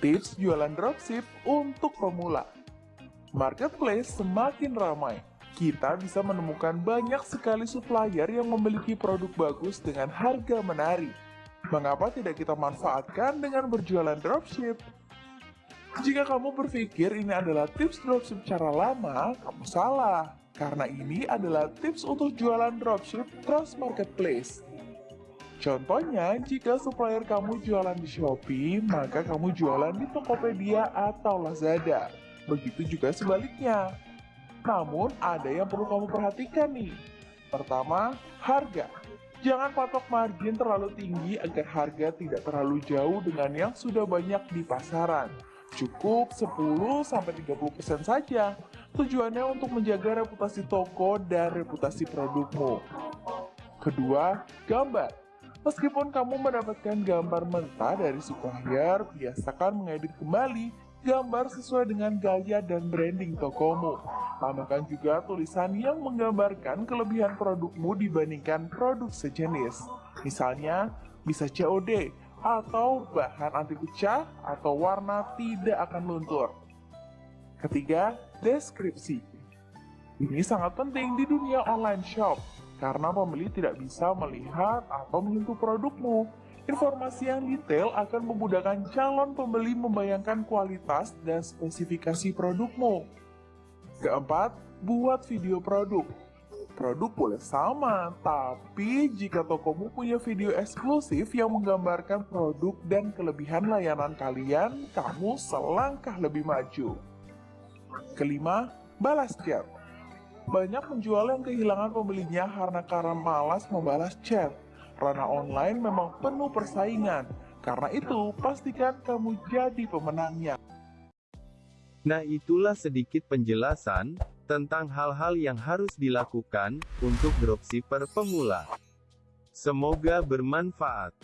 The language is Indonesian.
Tips jualan dropship untuk pemula. Marketplace semakin ramai. Kita bisa menemukan banyak sekali supplier yang memiliki produk bagus dengan harga menarik. Mengapa tidak kita manfaatkan dengan berjualan dropship? Jika kamu berpikir ini adalah tips dropship cara lama, kamu salah. Karena ini adalah tips untuk jualan dropship cross marketplace. Contohnya, jika supplier kamu jualan di Shopee, maka kamu jualan di Tokopedia atau Lazada. Begitu juga sebaliknya. Namun, ada yang perlu kamu perhatikan nih. Pertama, harga. Jangan patok margin terlalu tinggi agar harga tidak terlalu jauh dengan yang sudah banyak di pasaran. Cukup 10-30% saja. Tujuannya untuk menjaga reputasi toko dan reputasi produkmu. Kedua, gambar. Meskipun kamu mendapatkan gambar mentah dari supplier, biasakan mengedit kembali gambar sesuai dengan gaya dan branding tokomu. Tambahkan juga tulisan yang menggambarkan kelebihan produkmu dibandingkan produk sejenis. Misalnya, bisa COD, atau bahan anti pecah, atau warna tidak akan luntur. Ketiga, deskripsi. Ini sangat penting di dunia online shop karena pembeli tidak bisa melihat atau menyentuh produkmu. Informasi yang detail akan memudahkan calon pembeli membayangkan kualitas dan spesifikasi produkmu. Keempat, buat video produk. Produk boleh sama, tapi jika tokomu punya video eksklusif yang menggambarkan produk dan kelebihan layanan kalian, kamu selangkah lebih maju. Kelima, balas chat. Banyak penjual yang kehilangan pembelinya karena karena malas membalas chat. Ranah online memang penuh persaingan. Karena itu, pastikan kamu jadi pemenangnya. Nah itulah sedikit penjelasan, tentang hal-hal yang harus dilakukan, untuk dropshipper pemula. Semoga bermanfaat.